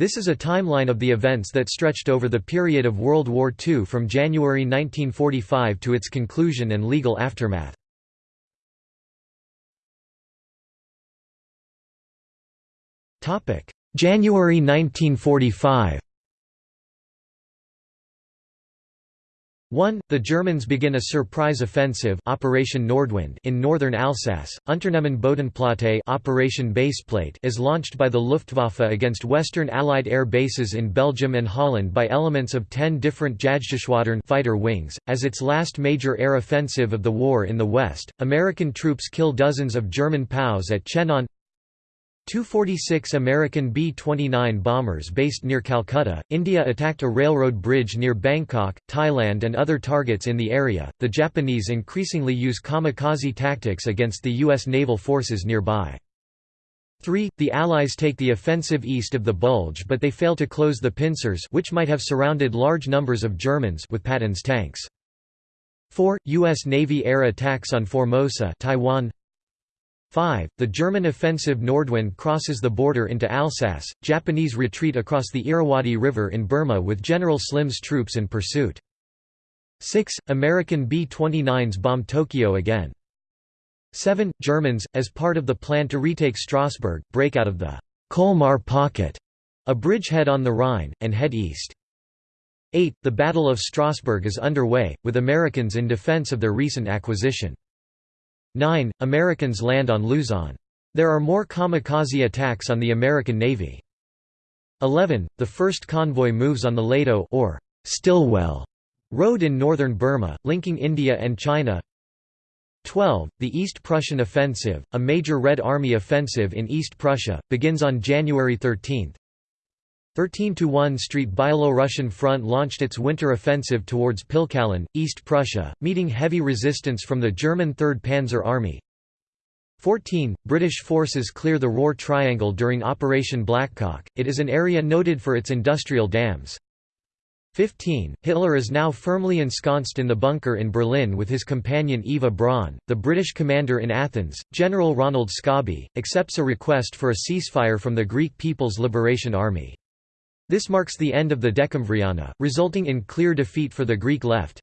This is a timeline of the events that stretched over the period of World War II from January 1945 to its conclusion and legal aftermath. January 1945 1. The Germans begin a surprise offensive Operation Nordwind in northern Alsace. Unternehmen Bodenplatte Operation Baseplate is launched by the Luftwaffe against Western Allied air bases in Belgium and Holland by elements of 10 different Jagdgeschwadron fighter wings. As its last major air offensive of the war in the West, American troops kill dozens of German POWs at Chenogne 246 American B-29 bombers based near Calcutta, India attacked a railroad bridge near Bangkok, Thailand and other targets in the area. The Japanese increasingly use kamikaze tactics against the U.S. naval forces nearby. 3. The Allies take the offensive east of the Bulge but they fail to close the pincers which might have surrounded large numbers of Germans with Patton's tanks. 4. U.S. Navy air attacks on Formosa Taiwan 5. The German offensive Nordwind crosses the border into Alsace, Japanese retreat across the Irrawaddy River in Burma with General Slim's troops in pursuit. 6. American B-29s bomb Tokyo again. 7. Germans, as part of the plan to retake Strasbourg, break out of the Colmar Pocket, a bridgehead on the Rhine, and head east. 8. The Battle of Strasbourg is underway, with Americans in defense of their recent acquisition. 9. Americans land on Luzon. There are more kamikaze attacks on the American Navy. 11. The first convoy moves on the Ledo or Stilwell Road in northern Burma, linking India and China. 12. The East Prussian Offensive, a major Red Army offensive in East Prussia, begins on January 13. 13–1 Street Byelorussian front launched its winter offensive towards Pillkallen, East Prussia, meeting heavy resistance from the German 3rd Panzer Army. 14. British forces clear the Roer Triangle during Operation Blackcock, it is an area noted for its industrial dams. 15. Hitler is now firmly ensconced in the bunker in Berlin with his companion Eva Braun. The British commander in Athens, General Ronald Scobie, accepts a request for a ceasefire from the Greek People's Liberation Army. This marks the end of the Dekemvriana, resulting in clear defeat for the Greek left.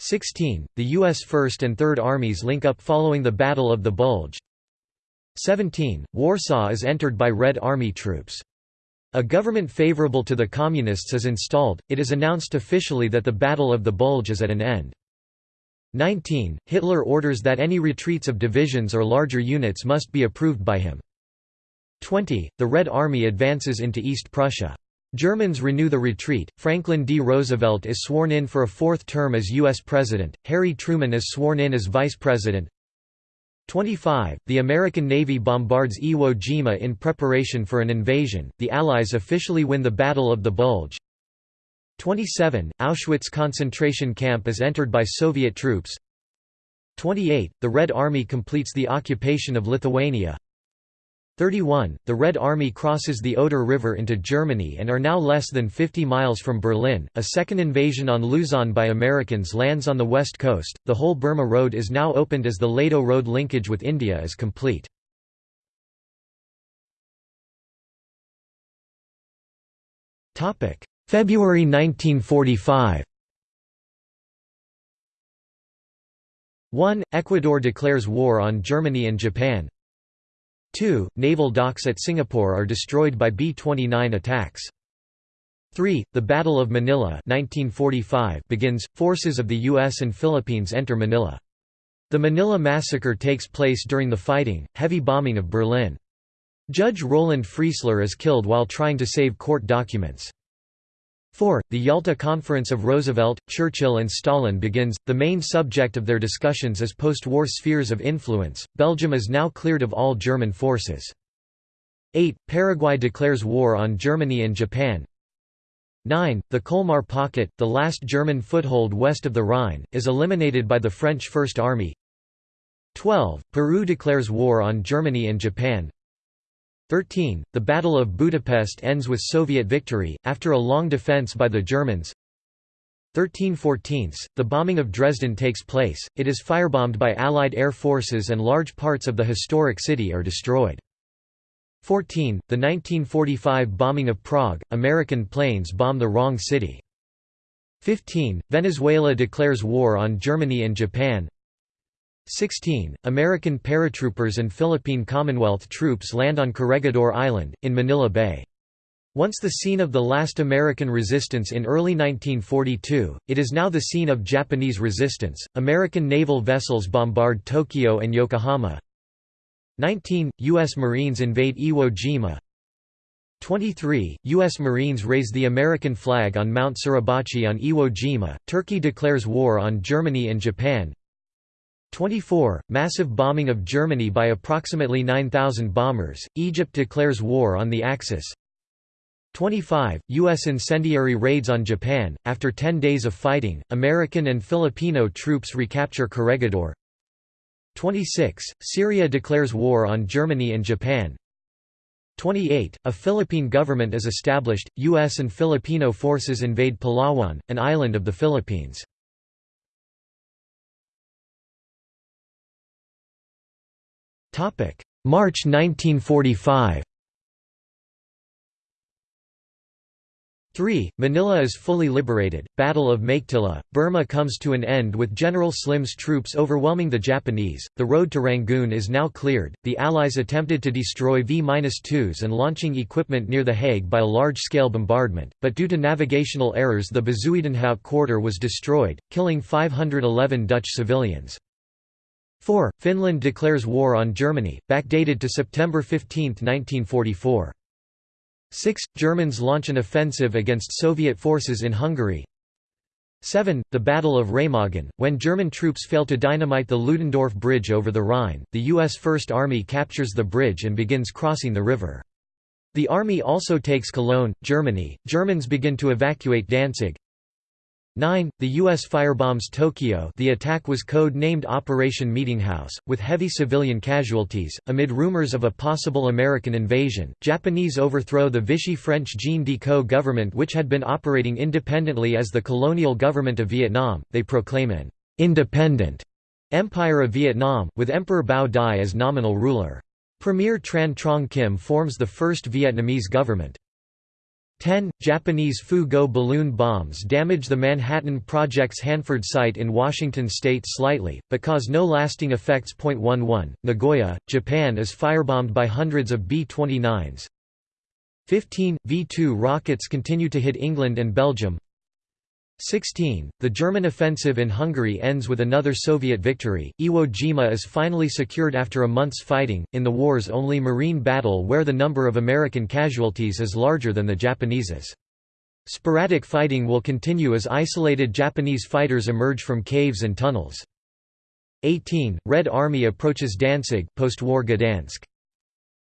16. The U.S. First and Third Armies link up following the Battle of the Bulge. 17. Warsaw is entered by Red Army troops. A government favorable to the Communists is installed, it is announced officially that the Battle of the Bulge is at an end. 19. Hitler orders that any retreats of divisions or larger units must be approved by him. 20. The Red Army advances into East Prussia. Germans renew the retreat, Franklin D. Roosevelt is sworn in for a fourth term as U.S. President, Harry Truman is sworn in as Vice President. 25. The American Navy bombards Iwo Jima in preparation for an invasion, the Allies officially win the Battle of the Bulge. 27. Auschwitz concentration camp is entered by Soviet troops. 28. The Red Army completes the occupation of Lithuania. 31. The Red Army crosses the Oder River into Germany and are now less than 50 miles from Berlin. A second invasion on Luzon by Americans lands on the west coast. The whole Burma Road is now opened as the Ledo Road linkage with India is complete. Topic: February 1945. 1. Ecuador declares war on Germany and Japan 2. Naval docks at Singapore are destroyed by B-29 attacks. 3. The Battle of Manila 1945 begins, forces of the U.S. and Philippines enter Manila. The Manila Massacre takes place during the fighting, heavy bombing of Berlin. Judge Roland Freisler is killed while trying to save court documents. 4. The Yalta Conference of Roosevelt, Churchill and Stalin begins, the main subject of their discussions is post-war spheres of influence, Belgium is now cleared of all German forces. 8. Paraguay declares war on Germany and Japan 9. The Colmar Pocket, the last German foothold west of the Rhine, is eliminated by the French First Army 12. Peru declares war on Germany and Japan 13. The Battle of Budapest ends with Soviet victory, after a long defense by the Germans. 13 14 The bombing of Dresden takes place, it is firebombed by Allied air forces and large parts of the historic city are destroyed. 14. The 1945 bombing of Prague, American planes bomb the wrong city. 15. Venezuela declares war on Germany and Japan 16. American paratroopers and Philippine Commonwealth troops land on Corregidor Island, in Manila Bay. Once the scene of the last American resistance in early 1942, it is now the scene of Japanese resistance. American naval vessels bombard Tokyo and Yokohama. 19. U.S. Marines invade Iwo Jima. 23. U.S. Marines raise the American flag on Mount Suribachi on Iwo Jima. Turkey declares war on Germany and Japan. 24. Massive bombing of Germany by approximately 9,000 bombers. Egypt declares war on the Axis. 25. U.S. incendiary raids on Japan. After 10 days of fighting, American and Filipino troops recapture Corregidor. 26. Syria declares war on Germany and Japan. 28. A Philippine government is established. U.S. and Filipino forces invade Palawan, an island of the Philippines. March 1945 3. Manila is fully liberated, Battle of Meiktila, Burma comes to an end with General Slim's troops overwhelming the Japanese, the road to Rangoon is now cleared, the Allies attempted to destroy V-2s and launching equipment near The Hague by a large-scale bombardment, but due to navigational errors the Bezuidenhout quarter was destroyed, killing 511 Dutch civilians. 4. Finland declares war on Germany, backdated to September 15, 1944. 6. Germans launch an offensive against Soviet forces in Hungary 7. The Battle of Remagen, when German troops fail to dynamite the Ludendorff Bridge over the Rhine, the U.S. First Army captures the bridge and begins crossing the river. The army also takes Cologne, Germany, Germans begin to evacuate Danzig 9. The U.S. firebombs Tokyo the attack was code-named Operation Meetinghouse, with heavy civilian casualties. Amid rumors of a possible American invasion, Japanese overthrow the Vichy French Jean Decoux government which had been operating independently as the colonial government of Vietnam, they proclaim an «independent» Empire of Vietnam, with Emperor Bao Dai as nominal ruler. Premier Tran Trong Kim forms the first Vietnamese government. 10. Japanese Fu-Go balloon bombs damage the Manhattan Project's Hanford site in Washington state slightly, but cause no lasting effects. 11. Nagoya, Japan is firebombed by hundreds of B-29s. 15. V-2 rockets continue to hit England and Belgium. 16. The German offensive in Hungary ends with another Soviet victory. Iwo Jima is finally secured after a month's fighting, in the war's only marine battle where the number of American casualties is larger than the Japanese's. Sporadic fighting will continue as isolated Japanese fighters emerge from caves and tunnels. 18. Red Army approaches Danzig post-war Gdansk.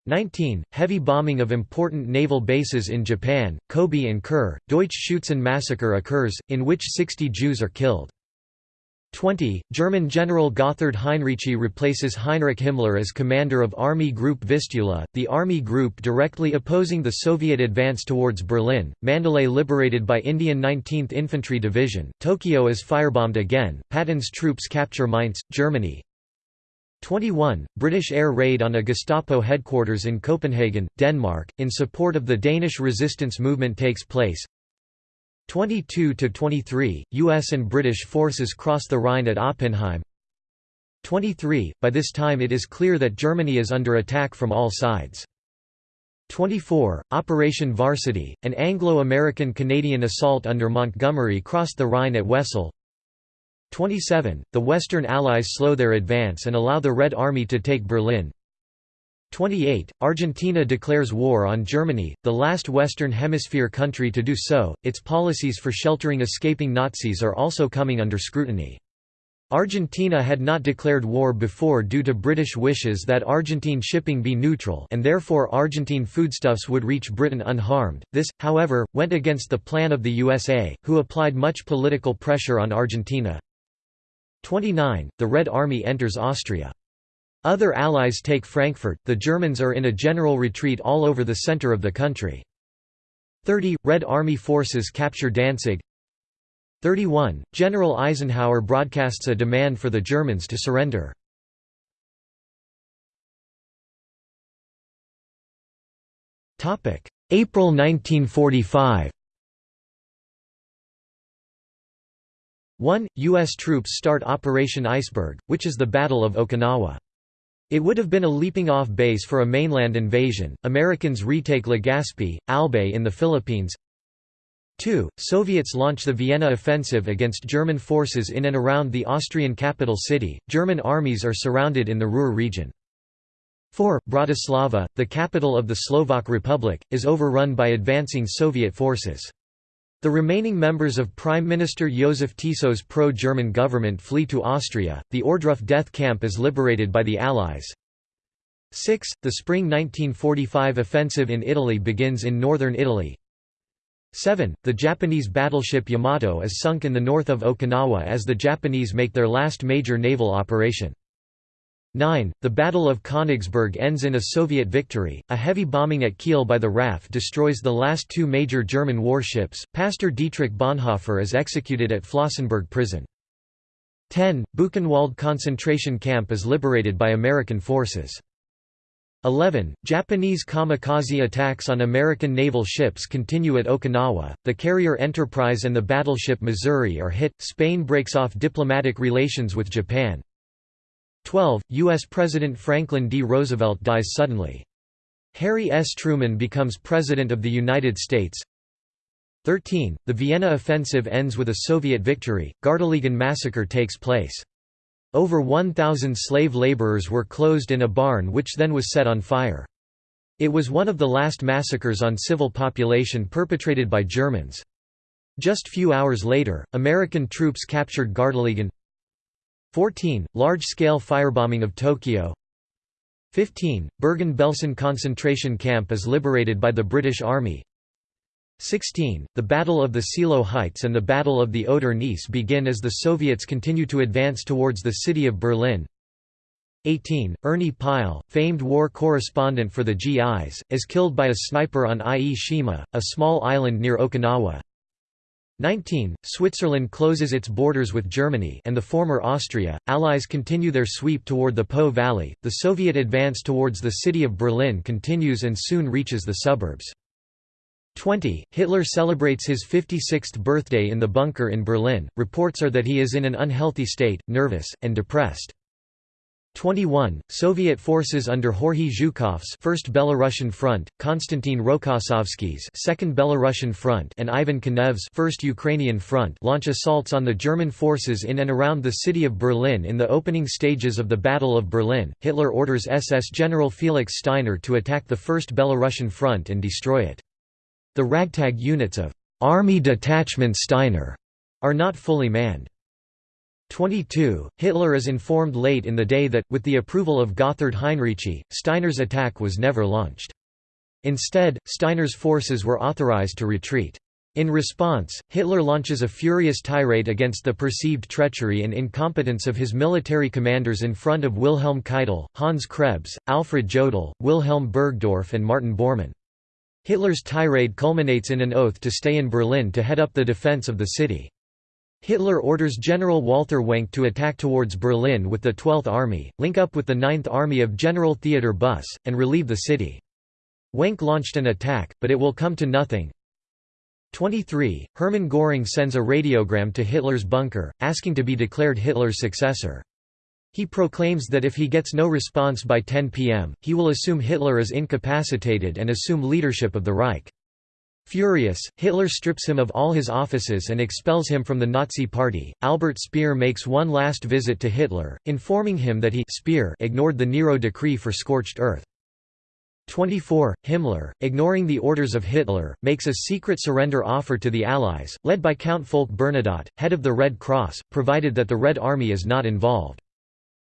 19. Heavy bombing of important naval bases in Japan, Kobe and Kure, Deutsch-Schutzen massacre occurs, in which 60 Jews are killed. 20. German General Gotthard Heinrici replaces Heinrich Himmler as commander of Army Group Vistula, the army group directly opposing the Soviet advance towards Berlin. Mandalay liberated by Indian 19th Infantry Division. Tokyo is firebombed again. Patton's troops capture Mainz, Germany. 21. British air raid on a Gestapo headquarters in Copenhagen, Denmark, in support of the Danish resistance movement takes place. 22–23, US and British forces cross the Rhine at Oppenheim. 23. By this time it is clear that Germany is under attack from all sides. 24. Operation Varsity, an Anglo-American-Canadian assault under Montgomery crossed the Rhine at Wesel. 27. The Western Allies slow their advance and allow the Red Army to take Berlin. 28. Argentina declares war on Germany, the last Western Hemisphere country to do so. Its policies for sheltering escaping Nazis are also coming under scrutiny. Argentina had not declared war before due to British wishes that Argentine shipping be neutral and therefore Argentine foodstuffs would reach Britain unharmed. This, however, went against the plan of the USA, who applied much political pressure on Argentina. 29. The Red Army enters Austria. Other allies take Frankfurt, the Germans are in a general retreat all over the center of the country. 30. Red Army forces capture Danzig 31. General Eisenhower broadcasts a demand for the Germans to surrender. April 1945 1. U.S. troops start Operation Iceberg, which is the Battle of Okinawa. It would have been a leaping-off base for a mainland invasion. Americans retake Legazpi, Albay in the Philippines. 2. Soviets launch the Vienna offensive against German forces in and around the Austrian capital city. German armies are surrounded in the Ruhr region. 4. Bratislava, the capital of the Slovak Republic, is overrun by advancing Soviet forces. The remaining members of Prime Minister Joseph Tiso's pro-German government flee to Austria, the Ohrdruf death camp is liberated by the Allies. 6. The spring 1945 offensive in Italy begins in northern Italy. 7. The Japanese battleship Yamato is sunk in the north of Okinawa as the Japanese make their last major naval operation. 9. The Battle of Königsberg ends in a Soviet victory. A heavy bombing at Kiel by the RAF destroys the last two major German warships. Pastor Dietrich Bonhoeffer is executed at Flossenburg prison. 10. Buchenwald concentration camp is liberated by American forces. 11. Japanese kamikaze attacks on American naval ships continue at Okinawa. The carrier Enterprise and the battleship Missouri are hit. Spain breaks off diplomatic relations with Japan. 12. U.S. President Franklin D. Roosevelt dies suddenly. Harry S. Truman becomes President of the United States. 13. The Vienna offensive ends with a Soviet victory, Gardelegen massacre takes place. Over 1,000 slave laborers were closed in a barn which then was set on fire. It was one of the last massacres on civil population perpetrated by Germans. Just few hours later, American troops captured Gardelegen. 14. Large-scale firebombing of Tokyo 15. Bergen-Belsen concentration camp is liberated by the British Army 16. The Battle of the Seelow Heights and the Battle of the Oder-Neisse begin as the Soviets continue to advance towards the city of Berlin 18. Ernie Pyle, famed war correspondent for the GIs, is killed by a sniper on Ie Shima, a small island near Okinawa 19. Switzerland closes its borders with Germany and the former Austria. Allies continue their sweep toward the Po Valley. The Soviet advance towards the city of Berlin continues and soon reaches the suburbs. 20. Hitler celebrates his 56th birthday in the bunker in Berlin. Reports are that he is in an unhealthy state, nervous, and depressed. 21. Soviet forces under Georgy Zhukov's First Belarusian Front, Konstantin Rokossovsky's Second Belarusian Front, and Ivan Konev's First Ukrainian Front launch assaults on the German forces in and around the city of Berlin in the opening stages of the Battle of Berlin. Hitler orders SS General Felix Steiner to attack the First Belarusian Front and destroy it. The ragtag units of Army Detachment Steiner are not fully manned. 22. Hitler is informed late in the day that, with the approval of Gotthard Heinrici, Steiner's attack was never launched. Instead, Steiner's forces were authorized to retreat. In response, Hitler launches a furious tirade against the perceived treachery and incompetence of his military commanders in front of Wilhelm Keitel, Hans Krebs, Alfred Jodl, Wilhelm Burgdorf and Martin Bormann. Hitler's tirade culminates in an oath to stay in Berlin to head up the defense of the city. Hitler orders General Walther Wenck to attack towards Berlin with the 12th Army, link up with the 9th Army of General Theodor Buss, and relieve the city. Wenck launched an attack, but it will come to nothing. 23. Hermann Göring sends a radiogram to Hitler's bunker, asking to be declared Hitler's successor. He proclaims that if he gets no response by 10 p.m., he will assume Hitler is incapacitated and assume leadership of the Reich. Furious, Hitler strips him of all his offices and expels him from the Nazi Party. Albert Speer makes one last visit to Hitler, informing him that he Speer ignored the Nero decree for scorched earth. 24. Himmler, ignoring the orders of Hitler, makes a secret surrender offer to the Allies, led by Count Folke Bernadotte, head of the Red Cross, provided that the Red Army is not involved.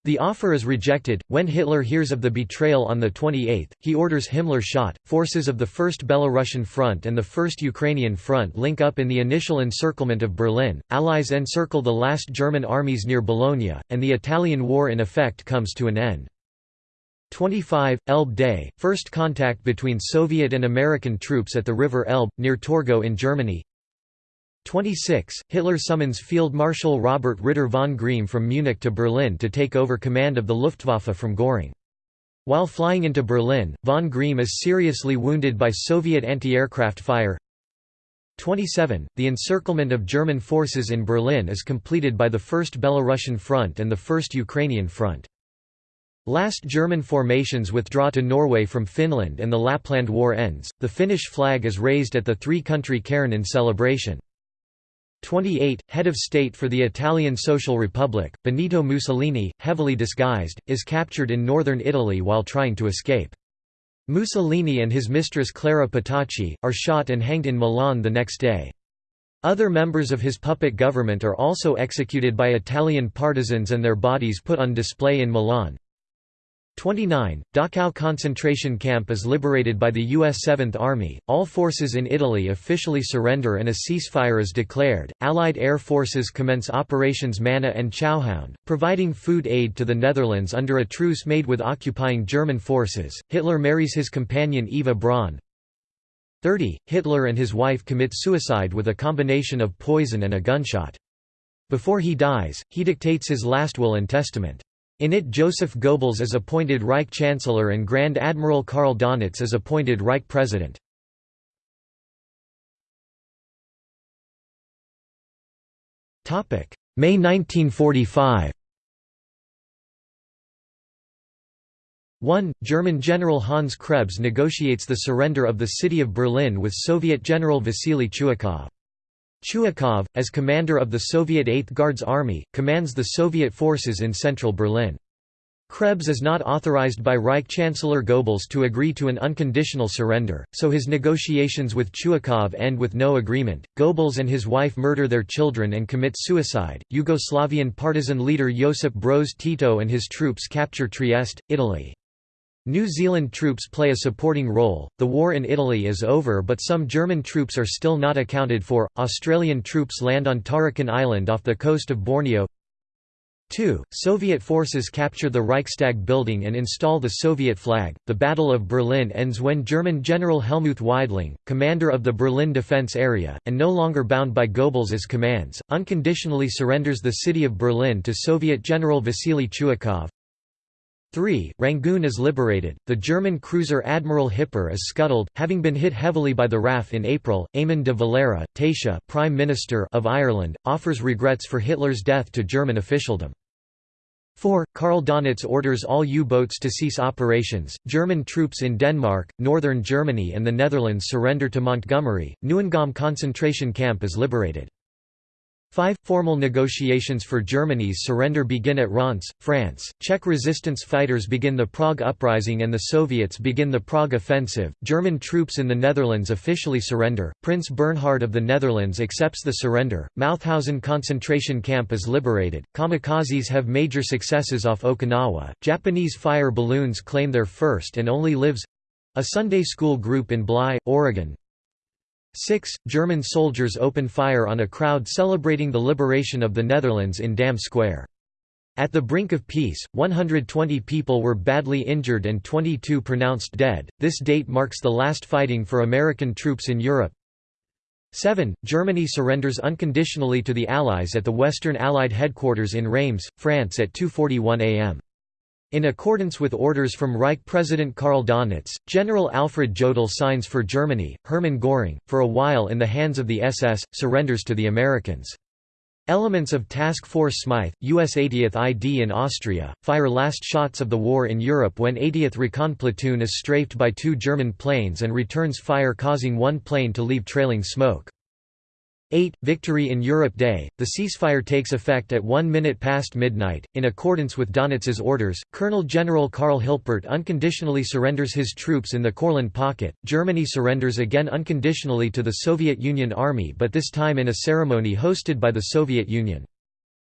The offer is rejected. When Hitler hears of the betrayal on the 28th, he orders Himmler shot. Forces of the First Belarusian Front and the First Ukrainian Front link up in the initial encirclement of Berlin. Allies encircle the last German armies near Bologna, and the Italian War in effect comes to an end. 25. Elbe Day, first contact between Soviet and American troops at the River Elbe, near Torgau in Germany 26. Hitler summons Field Marshal Robert Ritter von Greim from Munich to Berlin to take over command of the Luftwaffe from Göring. While flying into Berlin, von Greim is seriously wounded by Soviet anti-aircraft fire. 27. The encirclement of German forces in Berlin is completed by the First Belarusian Front and the First Ukrainian Front. Last German formations withdraw to Norway from Finland and the Lapland War ends. The Finnish flag is raised at the three-country cairn in celebration. 28. Head of state for the Italian Social Republic, Benito Mussolini, heavily disguised, is captured in northern Italy while trying to escape. Mussolini and his mistress Clara Petacci, are shot and hanged in Milan the next day. Other members of his puppet government are also executed by Italian partisans and their bodies put on display in Milan. 29. Dachau concentration camp is liberated by the U.S. Seventh Army, all forces in Italy officially surrender and a ceasefire is declared. Allied air forces commence operations Manna and Chowhound, providing food aid to the Netherlands under a truce made with occupying German forces. Hitler marries his companion Eva Braun. 30. Hitler and his wife commit suicide with a combination of poison and a gunshot. Before he dies, he dictates his last will and testament. In it Joseph Goebbels is appointed Reich Chancellor and Grand Admiral Karl Donitz is appointed Reich President. May 1945 1. German General Hans Krebs negotiates the surrender of the city of Berlin with Soviet General Vasily Chuikov. Chuikov, as commander of the Soviet Eighth Guards Army, commands the Soviet forces in central Berlin. Krebs is not authorized by Reich Chancellor Goebbels to agree to an unconditional surrender, so his negotiations with Chuikov end with no agreement. Goebbels and his wife murder their children and commit suicide. Yugoslavian partisan leader Josip Broz Tito and his troops capture Trieste, Italy. New Zealand troops play a supporting role. The war in Italy is over, but some German troops are still not accounted for. Australian troops land on Tarakan Island off the coast of Borneo. 2. Soviet forces capture the Reichstag building and install the Soviet flag. The Battle of Berlin ends when German General Helmuth Weidling, commander of the Berlin Defense Area, and no longer bound by Goebbels' commands, unconditionally surrenders the city of Berlin to Soviet General Vasily Chuikov. 3. Rangoon is liberated. The German cruiser Admiral Hipper is scuttled, having been hit heavily by the RAF in April. Eamon de Valera, Taoiseach Prime Minister of Ireland, offers regrets for Hitler's death to German officialdom. 4. Karl Donitz orders all U-boats to cease operations. German troops in Denmark, northern Germany and the Netherlands surrender to Montgomery. Neuengamme concentration camp is liberated. 5. Formal negotiations for Germany's surrender begin at Reims, France. Czech resistance fighters begin the Prague Uprising and the Soviets begin the Prague Offensive. German troops in the Netherlands officially surrender. Prince Bernhard of the Netherlands accepts the surrender. Mauthausen concentration camp is liberated. Kamikazes have major successes off Okinawa. Japanese fire balloons claim their first and only lives a Sunday school group in Bly, Oregon, 6. German soldiers open fire on a crowd celebrating the liberation of the Netherlands in Dam Square. At the brink of peace, 120 people were badly injured and 22 pronounced dead. This date marks the last fighting for American troops in Europe. 7. Germany surrenders unconditionally to the Allies at the Western Allied headquarters in Reims, France at 2.41 am. In accordance with orders from Reich President Karl Donitz, General Alfred Jodl signs for Germany, Hermann Göring, for a while in the hands of the SS, surrenders to the Americans. Elements of Task Force Smythe, U.S. 80th ID in Austria, fire last shots of the war in Europe when 80th Recon Platoon is strafed by two German planes and returns fire causing one plane to leave trailing smoke. 8. Victory in Europe Day. The ceasefire takes effect at 1 minute past midnight. In accordance with Donitz's orders, Colonel General Karl Hilpert unconditionally surrenders his troops in the Courland Pocket. Germany surrenders again unconditionally to the Soviet Union Army but this time in a ceremony hosted by the Soviet Union.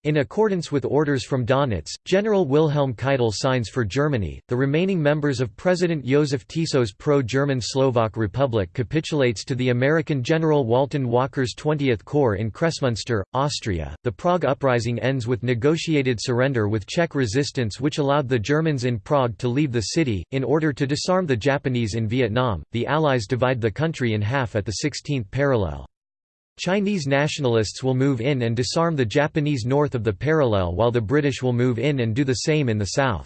In accordance with orders from Donitz, General Wilhelm Keitel signs for Germany. The remaining members of President Joseph Tiso's pro-German Slovak Republic capitulates to the American General Walton Walker's 20th Corps in Kremsmünster, Austria. The Prague uprising ends with negotiated surrender with Czech resistance which allowed the Germans in Prague to leave the city in order to disarm the Japanese in Vietnam. The Allies divide the country in half at the 16th parallel. Chinese nationalists will move in and disarm the Japanese north of the parallel while the British will move in and do the same in the south.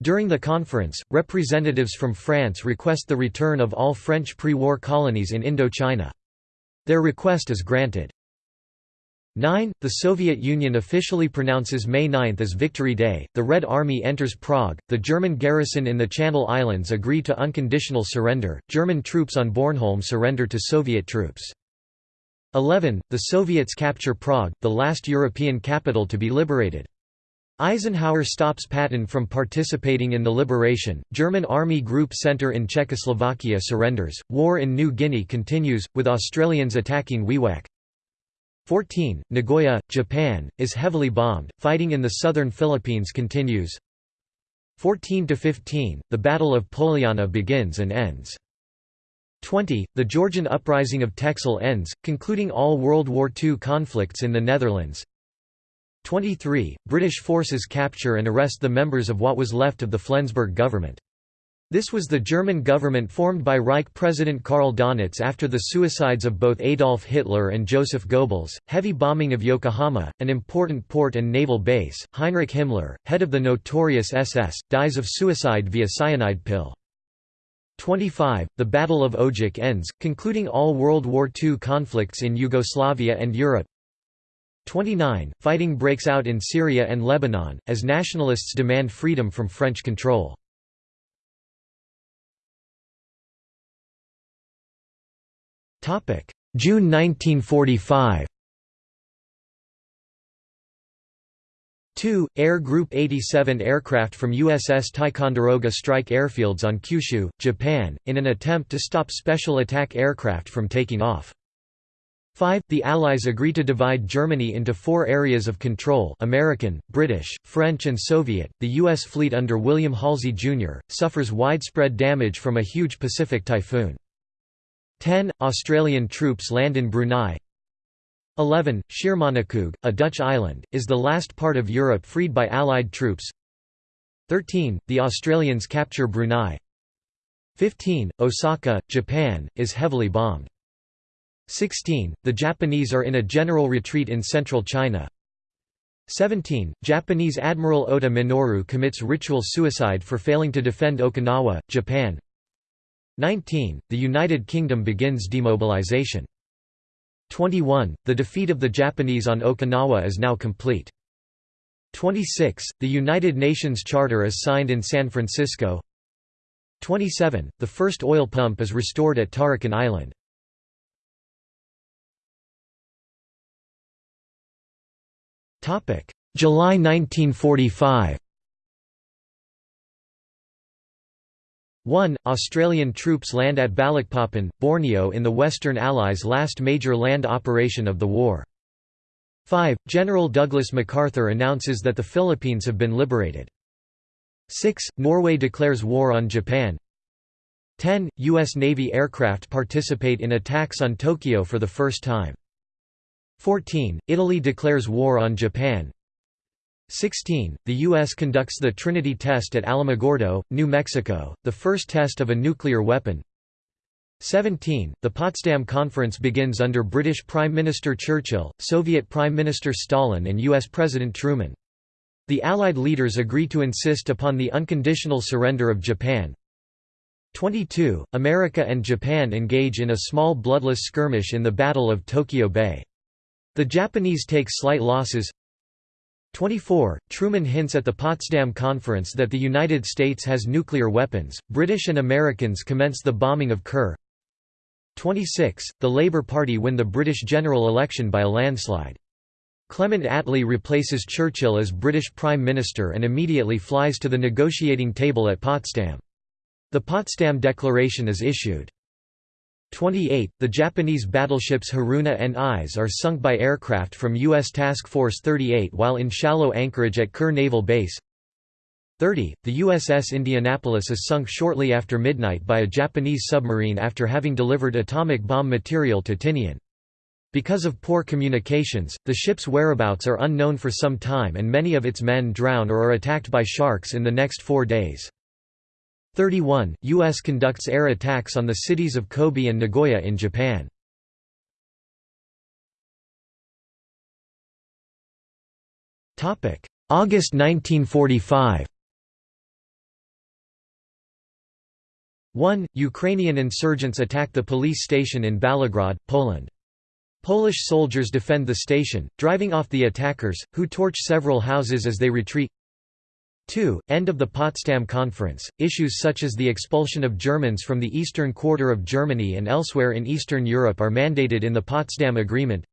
During the conference, representatives from France request the return of all French pre-war colonies in Indochina. Their request is granted. 9. The Soviet Union officially pronounces May 9 as Victory Day, the Red Army enters Prague, the German garrison in the Channel Islands agree to unconditional surrender, German troops on Bornholm surrender to Soviet troops. 11. The Soviets capture Prague, the last European capital to be liberated. Eisenhower stops Patton from participating in the liberation, German Army Group Center in Czechoslovakia surrenders, war in New Guinea continues, with Australians attacking Wewak. 14. Nagoya, Japan, is heavily bombed, fighting in the southern Philippines continues. 14 to 15, the Battle of Poljana begins and ends. 20. The Georgian uprising of Texel ends, concluding all World War II conflicts in the Netherlands. 23. British forces capture and arrest the members of what was left of the Flensburg government. This was the German government formed by Reich President Karl Donitz after the suicides of both Adolf Hitler and Joseph Goebbels, heavy bombing of Yokohama, an important port and naval base. Heinrich Himmler, head of the notorious SS, dies of suicide via cyanide pill. 25. The Battle of Ojak ends, concluding all World War II conflicts in Yugoslavia and Europe. 29. Fighting breaks out in Syria and Lebanon, as nationalists demand freedom from French control. June 1945 2. Air Group 87 aircraft from USS Ticonderoga strike airfields on Kyushu, Japan, in an attempt to stop special attack aircraft from taking off. 5. The Allies agree to divide Germany into four areas of control American, British, French and Soviet. The U.S. fleet under William Halsey, Jr., suffers widespread damage from a huge Pacific typhoon. 10. Australian troops land in Brunei 11. Schiermonnikoog, a Dutch island, is the last part of Europe freed by Allied troops 13. The Australians capture Brunei 15. Osaka, Japan, is heavily bombed 16. The Japanese are in a general retreat in central China 17. Japanese Admiral Ota Minoru commits ritual suicide for failing to defend Okinawa, Japan 19. The United Kingdom begins demobilization. 21. The defeat of the Japanese on Okinawa is now complete. 26. The United Nations Charter is signed in San Francisco. 27. The first oil pump is restored at Tarakan Island. July 1945 1. Australian troops land at Balikpapan, Borneo in the Western Allies' last major land operation of the war. 5. General Douglas MacArthur announces that the Philippines have been liberated. 6. Norway declares war on Japan 10. U.S. Navy aircraft participate in attacks on Tokyo for the first time. 14. Italy declares war on Japan 16. The U.S. conducts the Trinity test at Alamogordo, New Mexico, the first test of a nuclear weapon. 17. The Potsdam Conference begins under British Prime Minister Churchill, Soviet Prime Minister Stalin and U.S. President Truman. The Allied leaders agree to insist upon the unconditional surrender of Japan. 22. America and Japan engage in a small bloodless skirmish in the Battle of Tokyo Bay. The Japanese take slight losses 24. Truman hints at the Potsdam Conference that the United States has nuclear weapons. British and Americans commence the bombing of Kure. 26. The Labour Party win the British general election by a landslide. Clement Attlee replaces Churchill as British Prime Minister and immediately flies to the negotiating table at Potsdam. The Potsdam Declaration is issued. 28. The Japanese battleships Haruna and Ise are sunk by aircraft from U.S. Task Force 38 while in shallow anchorage at Kure Naval Base. 30. The USS Indianapolis is sunk shortly after midnight by a Japanese submarine after having delivered atomic bomb material to Tinian. Because of poor communications, the ship's whereabouts are unknown for some time and many of its men drown or are attacked by sharks in the next four days. 31. U.S. conducts air attacks on the cities of Kobe and Nagoya in Japan. August 1945 1. Ukrainian insurgents attack the police station in Baligrad, Poland. Polish soldiers defend the station, driving off the attackers, who torch several houses as they retreat 2. End of the Potsdam Conference. Issues such as the expulsion of Germans from the eastern quarter of Germany and elsewhere in Eastern Europe are mandated in the Potsdam Agreement.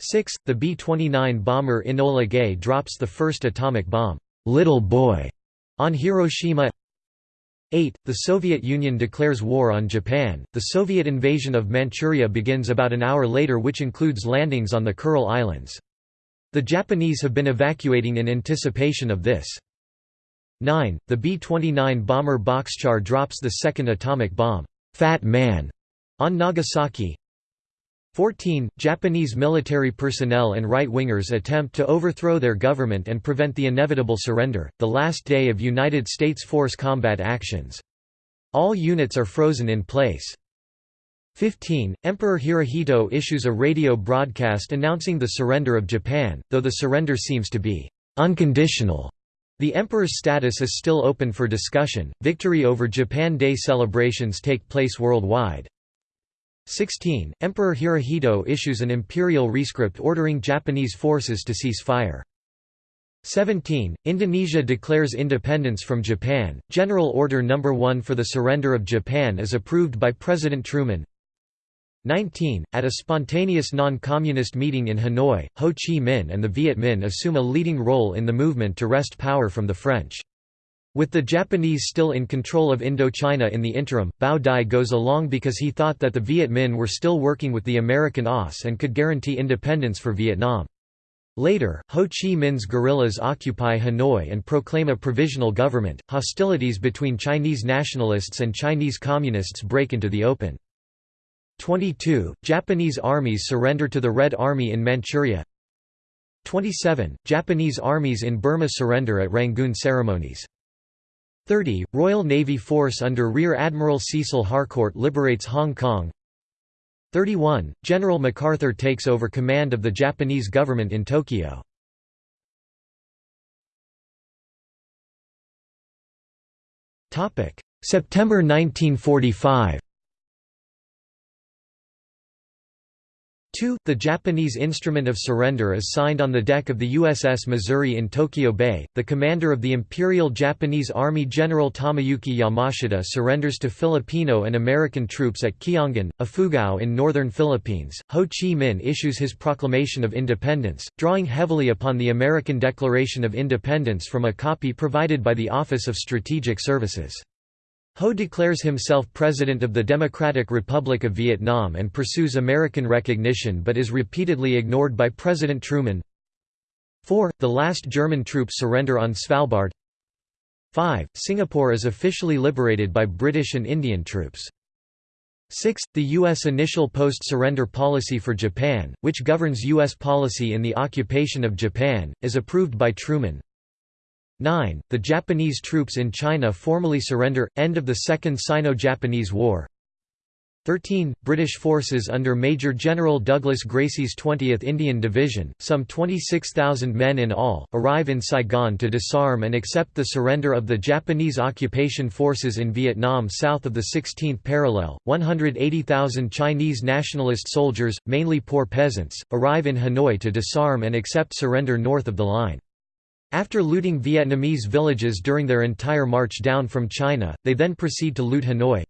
6. The B-29 bomber Enola Gay drops the first atomic bomb, Little Boy, on Hiroshima. 8. The Soviet Union declares war on Japan. The Soviet invasion of Manchuria begins about an hour later, which includes landings on the Kuril Islands. The Japanese have been evacuating in anticipation of this. 9. The B-29 bomber Bockscar drops the second atomic bomb, Fat Man, on Nagasaki. 14. Japanese military personnel and right-wingers attempt to overthrow their government and prevent the inevitable surrender, the last day of United States force combat actions. All units are frozen in place. 15. Emperor Hirohito issues a radio broadcast announcing the surrender of Japan, though the surrender seems to be unconditional. The emperor's status is still open for discussion. Victory over Japan Day celebrations take place worldwide. 16. Emperor Hirohito issues an imperial rescript ordering Japanese forces to cease fire. 17. Indonesia declares independence from Japan. General Order No. 1 for the surrender of Japan is approved by President Truman. 19. At a spontaneous non-communist meeting in Hanoi, Ho Chi Minh and the Viet Minh assume a leading role in the movement to wrest power from the French. With the Japanese still in control of Indochina in the interim, Bao Dai goes along because he thought that the Viet Minh were still working with the American OSS and could guarantee independence for Vietnam. Later, Ho Chi Minh's guerrillas occupy Hanoi and proclaim a provisional government. Hostilities between Chinese nationalists and Chinese communists break into the open. 22. Japanese armies surrender to the Red Army in Manchuria 27. Japanese armies in Burma surrender at Rangoon ceremonies 30. Royal Navy force under Rear Admiral Cecil Harcourt liberates Hong Kong 31. General MacArthur takes over command of the Japanese government in Tokyo September 1945 2. The Japanese instrument of surrender is signed on the deck of the USS Missouri in Tokyo Bay. The commander of the Imperial Japanese Army General Tomoyuki Yamashita surrenders to Filipino and American troops at Kiangan, Ifugao in northern Philippines. Ho Chi Minh issues his proclamation of independence, drawing heavily upon the American Declaration of Independence from a copy provided by the Office of Strategic Services. Ho declares himself President of the Democratic Republic of Vietnam and pursues American recognition but is repeatedly ignored by President Truman. 4. The last German troops surrender on Svalbard 5. Singapore is officially liberated by British and Indian troops. 6. The U.S. initial post-surrender policy for Japan, which governs U.S. policy in the occupation of Japan, is approved by Truman. 9. The Japanese troops in China formally surrender, end of the Second Sino-Japanese War 13. British forces under Major General Douglas Gracey's 20th Indian Division, some 26,000 men in all, arrive in Saigon to disarm and accept the surrender of the Japanese occupation forces in Vietnam south of the 16th parallel. 180,000 Chinese nationalist soldiers, mainly poor peasants, arrive in Hanoi to disarm and accept surrender north of the line. After looting Vietnamese villages during their entire march down from China, they then proceed to loot Hanoi.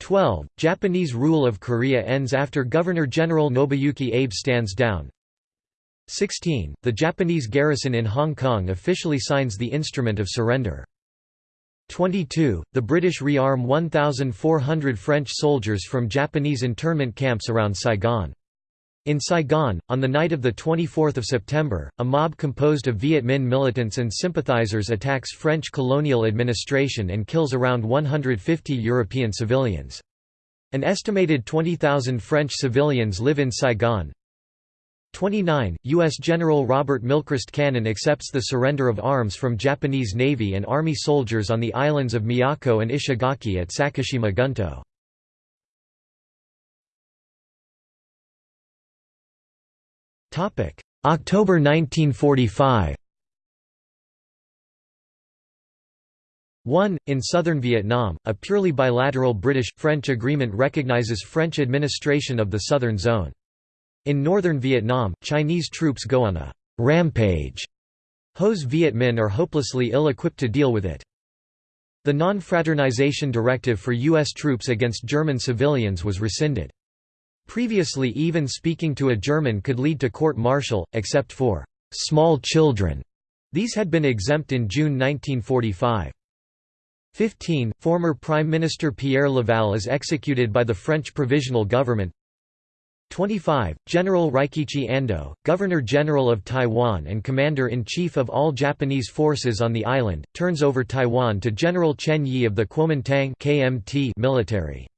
12. Japanese rule of Korea ends after Governor-General Nobuyuki Abe stands down. 16. The Japanese garrison in Hong Kong officially signs the Instrument of Surrender. 22. The British rearm 1,400 French soldiers from Japanese internment camps around Saigon. In Saigon, on the night of 24 September, a mob composed of Viet Minh militants and sympathizers attacks French colonial administration and kills around 150 European civilians. An estimated 20,000 French civilians live in Saigon. 29. U.S. General Robert Milchrist Cannon accepts the surrender of arms from Japanese Navy and Army soldiers on the islands of Miyako and Ishigaki at Sakishima Gunto. October 1945 1. In southern Vietnam, a purely bilateral British-French agreement recognizes French administration of the southern zone. In northern Vietnam, Chinese troops go on a «rampage». Ho's Viet Minh are hopelessly ill-equipped to deal with it. The non-fraternization directive for U.S. troops against German civilians was rescinded. Previously even speaking to a German could lead to court-martial, except for «small children». These had been exempt in June 1945. 15. Former Prime Minister Pierre Laval is executed by the French Provisional Government 25. General Rikichi Ando, Governor-General of Taiwan and Commander-in-Chief of all Japanese forces on the island, turns over Taiwan to General Chen Yi of the Kuomintang KMT military.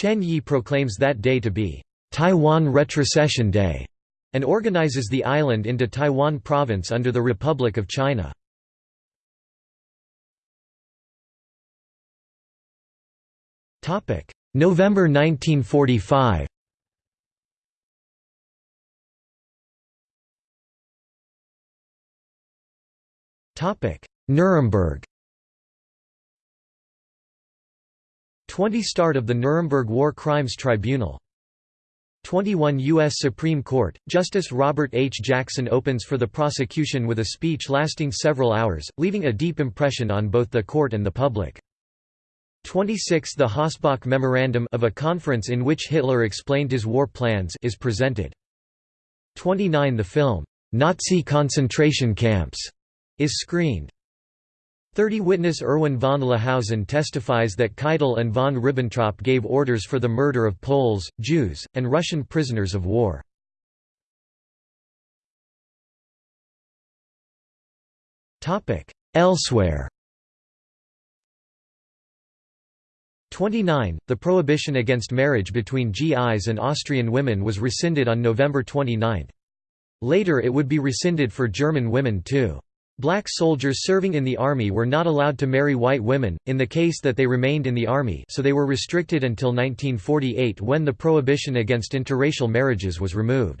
Chen Yi proclaims that day to be Taiwan Retrocession Day and organizes the island into Taiwan Province under the Republic of China. November 1945 Nuremberg 20 Start of the Nuremberg War Crimes Tribunal 21 U.S. Supreme Court, Justice Robert H. Jackson opens for the prosecution with a speech lasting several hours, leaving a deep impression on both the court and the public. 26 The Hossbach Memorandum of a conference in which Hitler explained his war plans is presented. 29 The film, "'Nazi Concentration Camps' is screened. 30 Witness Erwin von Lahousen testifies that Keitel and von Ribbentrop gave orders for the murder of Poles, Jews, and Russian prisoners of war. Elsewhere 29. The prohibition against marriage between GIs and Austrian women was rescinded on November 29. Later it would be rescinded for German women too. Black soldiers serving in the army were not allowed to marry white women, in the case that they remained in the army so they were restricted until 1948 when the prohibition against interracial marriages was removed.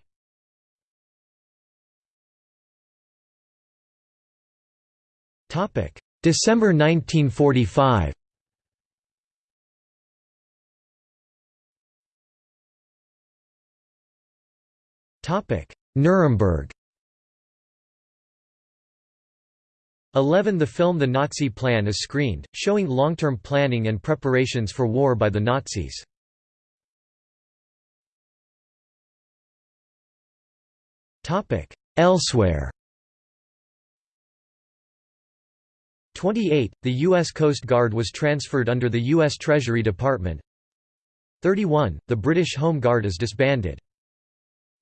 December 1945 Nuremberg 11 The film The Nazi Plan is screened, showing long-term planning and preparations for war by the Nazis. Elsewhere 28. The U.S. Coast Guard was transferred under the U.S. Treasury Department 31. The British Home Guard is disbanded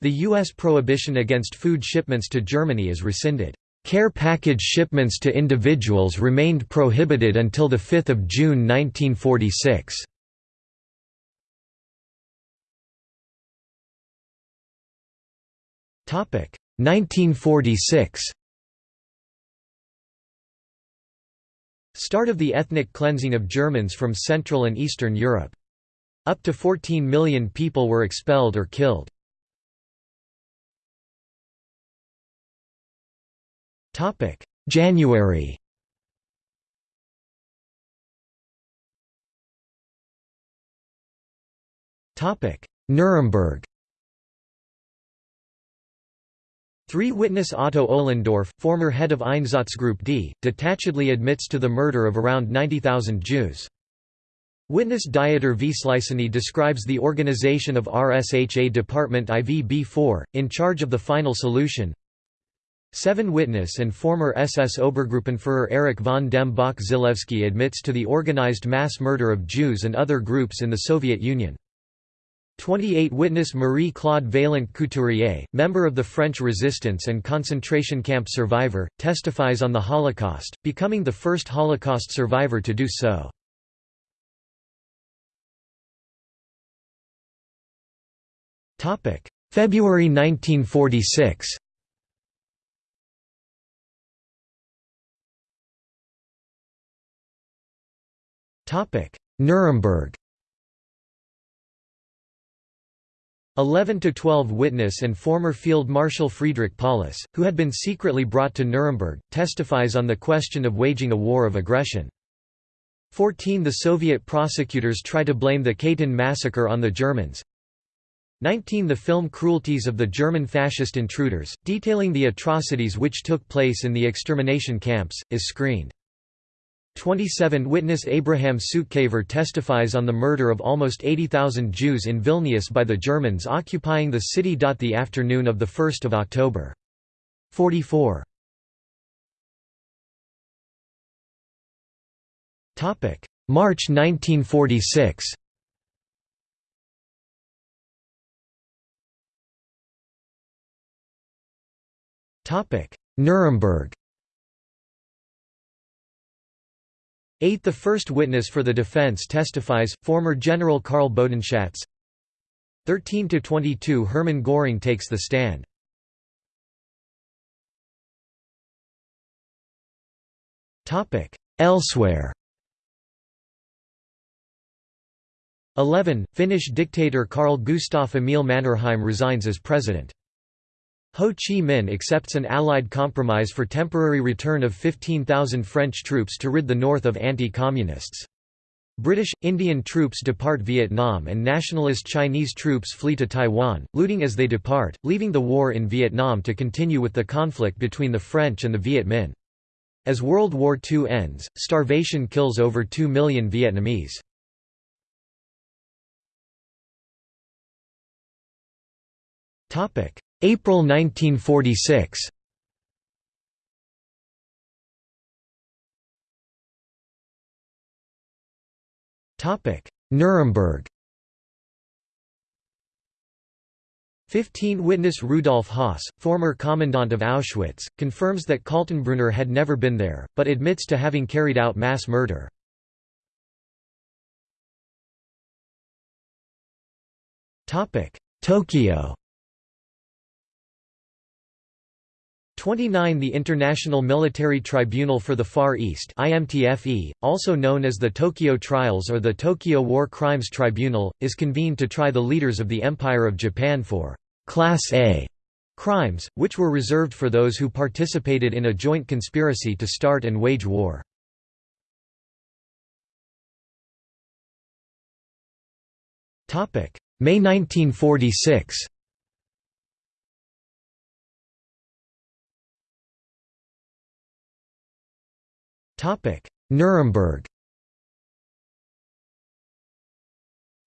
the U.S. prohibition against food shipments to Germany is rescinded. Care package shipments to individuals remained prohibited until 5 June 1946. Topic 1946. Start of the ethnic cleansing of Germans from Central and Eastern Europe. Up to 14 million people were expelled or killed. Topic: January. Topic: Nuremberg. Three witness Otto Ohlendorf, former head of Einsatzgruppe D, detachedly admits to the murder of around 90,000 Jews. Witness Dieter Wisliceny describes the organization of RSHA Department IVB-4, in charge of the final solution, Seven witness and former SS Obergruppenführer Erich von dem Bach Zelewski admits to the organized mass murder of Jews and other groups in the Soviet Union. 28 witness Marie-Claude Vaillant Couturier, member of the French resistance and concentration camp survivor, testifies on the Holocaust, becoming the first Holocaust survivor to do so. February 1946 Nuremberg 11 to 12 witness and former Field Marshal Friedrich Paulus, who had been secretly brought to Nuremberg, testifies on the question of waging a war of aggression. 14 The Soviet prosecutors try to blame the Katyn massacre on the Germans 19 The film Cruelties of the German Fascist Intruders, detailing the atrocities which took place in the extermination camps, is screened. 27 Witness Abraham Sutzkever testifies on the murder of almost 80,000 Jews in Vilnius by the Germans occupying the city. The afternoon of 1 October. 44 March 1946 Nuremberg 8 The first witness for the defense testifies, former General Karl Bodenschatz 13–22 Hermann Göring takes the stand Elsewhere 11. Finnish dictator Carl Gustaf Emil Mannerheim resigns as president. Ho Chi Minh accepts an Allied compromise for temporary return of 15,000 French troops to rid the north of anti-communists. British, Indian troops depart Vietnam and nationalist Chinese troops flee to Taiwan, looting as they depart, leaving the war in Vietnam to continue with the conflict between the French and the Viet Minh. As World War II ends, starvation kills over 2 million Vietnamese. April 1946 Nuremberg. 15 Witness Rudolf Höss, former commandant of Auschwitz, confirms that Kaltenbrunner had never been there, but admits to having carried out mass murder. Tokyo 29 The International Military Tribunal for the Far East IMTFE, also known as the Tokyo Trials or the Tokyo War Crimes Tribunal, is convened to try the leaders of the Empire of Japan for «Class A» crimes, which were reserved for those who participated in a joint conspiracy to start and wage war. May 1946 Nuremberg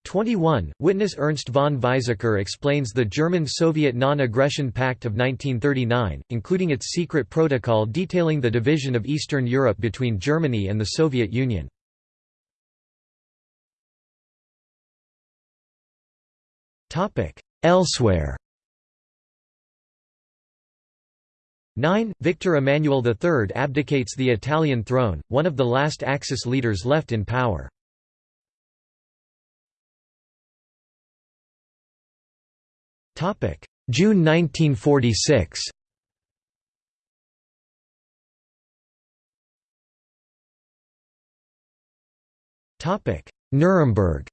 21. Witness Ernst von Weizsäcker explains the German-Soviet Non-Aggression Pact of 1939, including its secret protocol detailing the division of Eastern Europe between Germany and the Soviet Union. Elsewhere 9. Victor Emmanuel III abdicates the Italian throne, one of the last Axis leaders left in power. June 1946 Nuremberg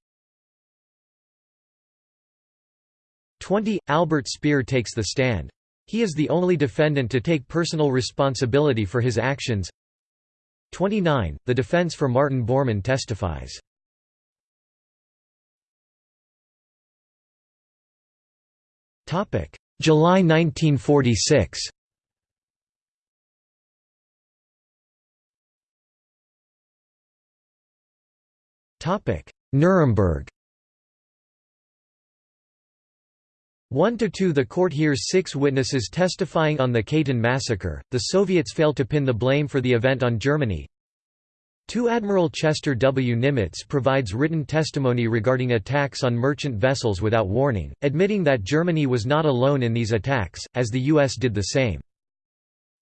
20. Albert Speer takes the stand. He is the only defendant to take personal responsibility for his actions. 29. The defense for Martin Bormann testifies. July 1946 Nuremberg 1 to 2 The court hears six witnesses testifying on the Katyn massacre. The Soviets fail to pin the blame for the event on Germany. 2 Admiral Chester W. Nimitz provides written testimony regarding attacks on merchant vessels without warning, admitting that Germany was not alone in these attacks, as the U.S. did the same.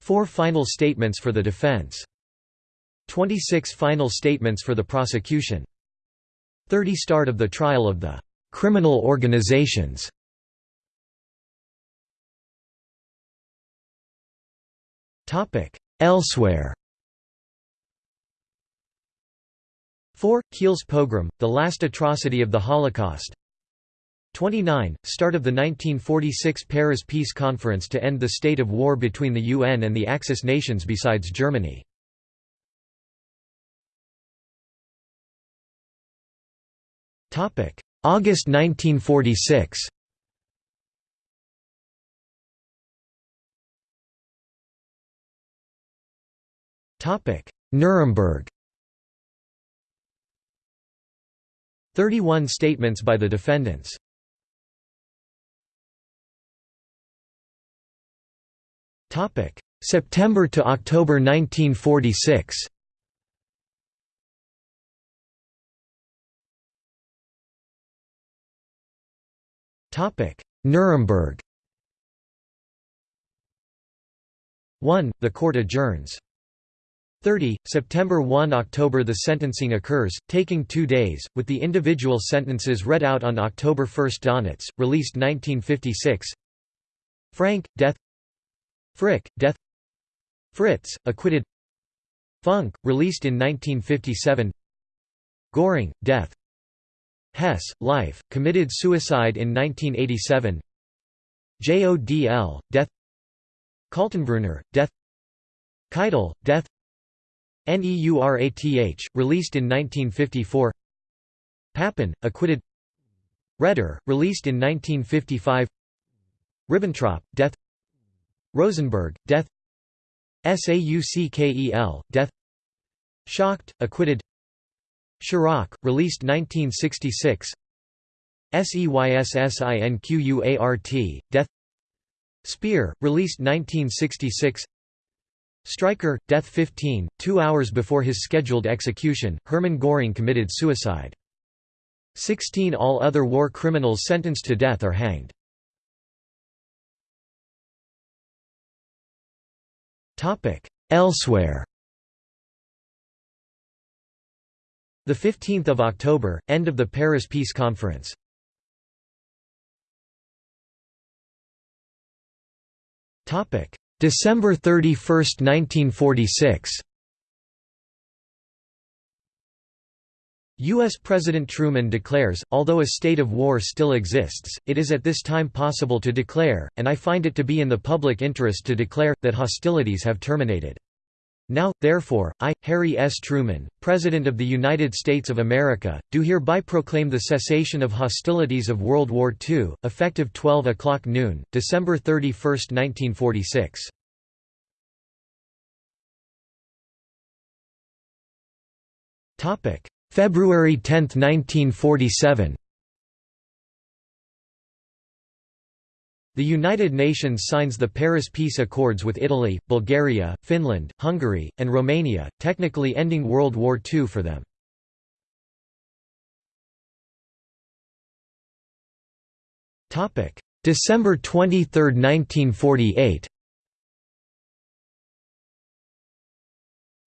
4 Final statements for the defense. 26 Final statements for the prosecution. 30 Start of the trial of the criminal organizations Elsewhere 4. Kielce pogrom, the last atrocity of the Holocaust 29. Start of the 1946 Paris Peace Conference to end the state of war between the UN and the Axis nations besides Germany August 1946 Nuremberg. 31 statements by the defendants. Topic. September to October 1946 Topic: Nuremberg. 1. The court adjourns. 30, September 1 October The sentencing occurs, taking two days, with the individual sentences read out on October 1 Donitz, released 1956 Frank, death. Frick, death. Fritz, acquitted. Funk, released in 1957 Göring, death. Hess, life, committed suicide in 1987 JODL, death. Kaltenbrunner, death. Keitel, death Neurath, released in 1954 Papen, acquitted. Raeder, released in 1955 Ribbentrop, death. Rosenberg, death. Sauckel, death. Schacht, acquitted. Schirach, released 1966 Seyss-Inquart, Death. Speer, released 1966 Streicher, Death 15, two hours before his scheduled execution, Hermann Göring committed suicide. Sixteen all other war criminals sentenced to death are hanged. Elsewhere The 15th of October, end of the Paris Peace Conference. Topic: December 31, 1946. U.S. President Truman declares, although a state of war still exists, it is at this time possible to declare, and I find it to be in the public interest to declare, that hostilities have terminated. Now, therefore, I, Harry S. Truman, President of the United States of America, do hereby proclaim the cessation of hostilities of World War II, effective 12 o'clock noon, December 31, 1946. February 10, 1947 The United Nations signs the Paris Peace Accords with Italy, Bulgaria, Finland, Hungary, and Romania, technically ending World War II for them. December 23, 1948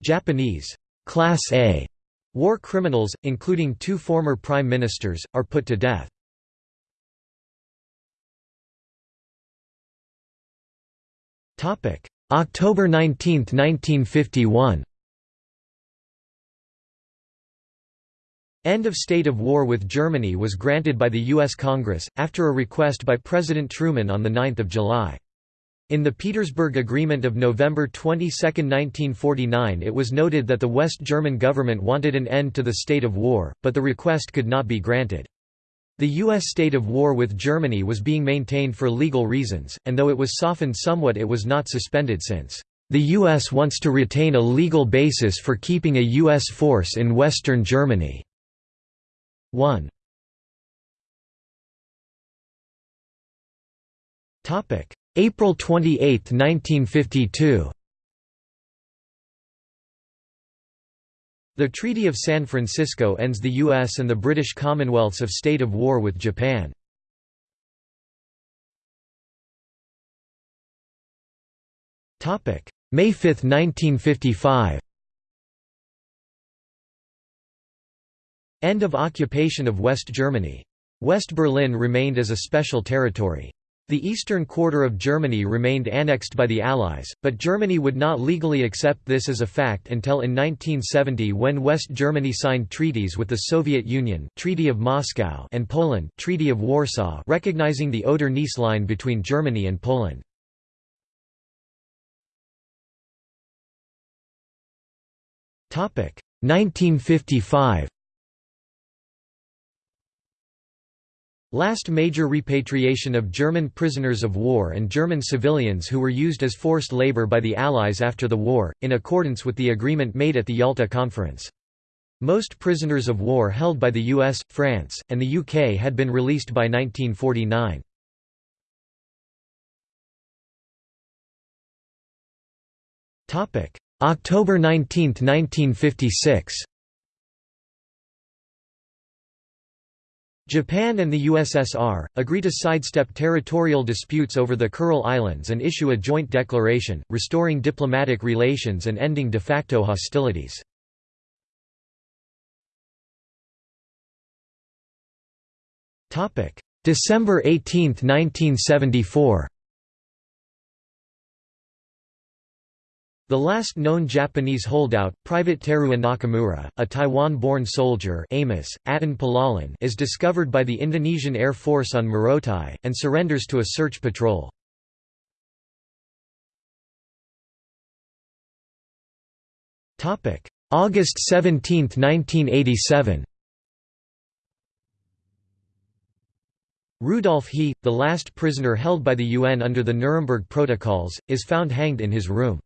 Japanese Class A war criminals, including two former prime ministers, are put to death. October 19, 1951 End of state of war with Germany was granted by the U.S. Congress, after a request by President Truman on 9 July. In the Petersburg Agreement of November 22, 1949 it was noted that the West German government wanted an end to the state of war, but the request could not be granted. The U.S. state of war with Germany was being maintained for legal reasons, and though it was softened somewhat it was not suspended since, "...the U.S. wants to retain a legal basis for keeping a U.S. force in western Germany." 1. April 28, 1952 The Treaty of San Francisco ends the U.S. and the British Commonwealths of state of war with Japan. May 5, 1955 End of occupation of West Germany. West Berlin remained as a special territory. The eastern quarter of Germany remained annexed by the Allies, but Germany would not legally accept this as a fact until in 1970 when West Germany signed treaties with the Soviet Union Treaty of Moscow and Poland Treaty of Warsaw recognizing the Oder-Neisse line between Germany and Poland. Topic 1955 Last major repatriation of German prisoners of war and German civilians who were used as forced labor by the Allies after the war, in accordance with the agreement made at the Yalta Conference. Most prisoners of war held by the US, France, and the UK had been released by 1949. October 19, 1956 Japan and the USSR, agree to sidestep territorial disputes over the Kuril Islands and issue a joint declaration, restoring diplomatic relations and ending de facto hostilities. December 18, 1974 The last known Japanese holdout, Private Teruo Nakamura, a Taiwan-born soldier Amis, Atan Palalan is discovered by the Indonesian Air Force on Morotai, and surrenders to a search patrol. August 17, 1987 Rudolf Hess, the last prisoner held by the UN under the Nuremberg Protocols, is found hanged in his room.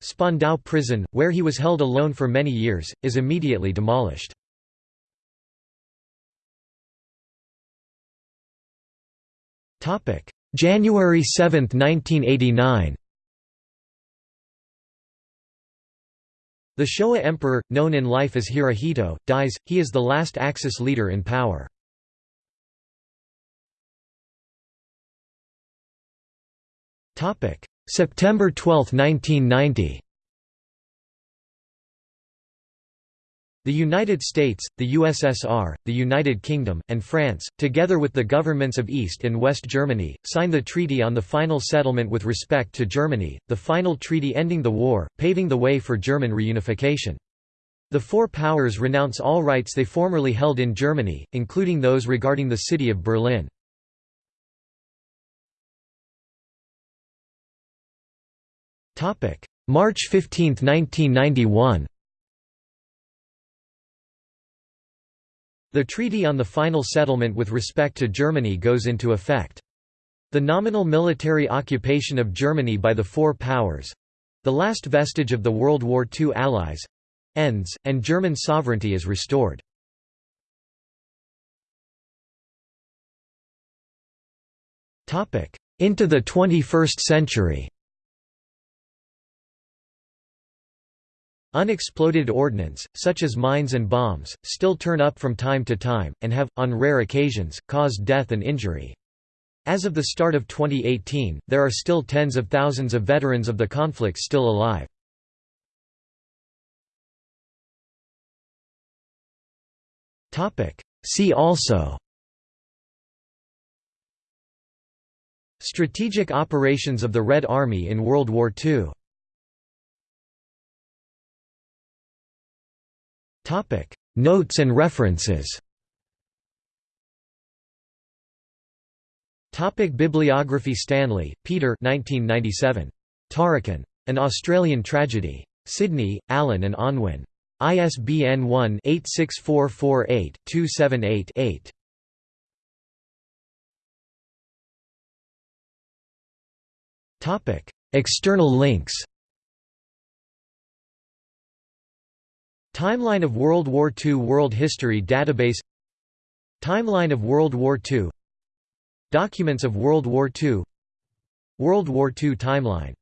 Spandau prison, where he was held alone for many years, is immediately demolished. January 7, 1989 The Showa emperor, known in life as Hirohito, dies, he is the last Axis leader in power. September 12, 1990 The United States, the USSR, the United Kingdom, and France, together with the governments of East and West Germany, signed the treaty on the final settlement with respect to Germany, the final treaty ending the war, paving the way for German reunification. The four powers renounce all rights they formerly held in Germany, including those regarding the city of Berlin. March 15, 1991 The treaty on the final settlement with respect to Germany goes into effect. The nominal military occupation of Germany by the Four Powers—the last vestige of the World War II Allies—ends, and German sovereignty is restored. Into the 21st century Unexploded ordnance, such as mines and bombs, still turn up from time to time, and have, on rare occasions, caused death and injury. As of the start of 2018, there are still tens of thousands of veterans of the conflict still alive. See also Strategic operations of the Red Army in World War II Notes and references. Topic Bibliography Stanley, Peter 1997. Tarakan. An Australian Tragedy. Sydney, Allen and Unwin. ISBN 1-86448-278-8. External links Timeline of World War II World History Database Timeline of World War II Documents of World War II World War II Timeline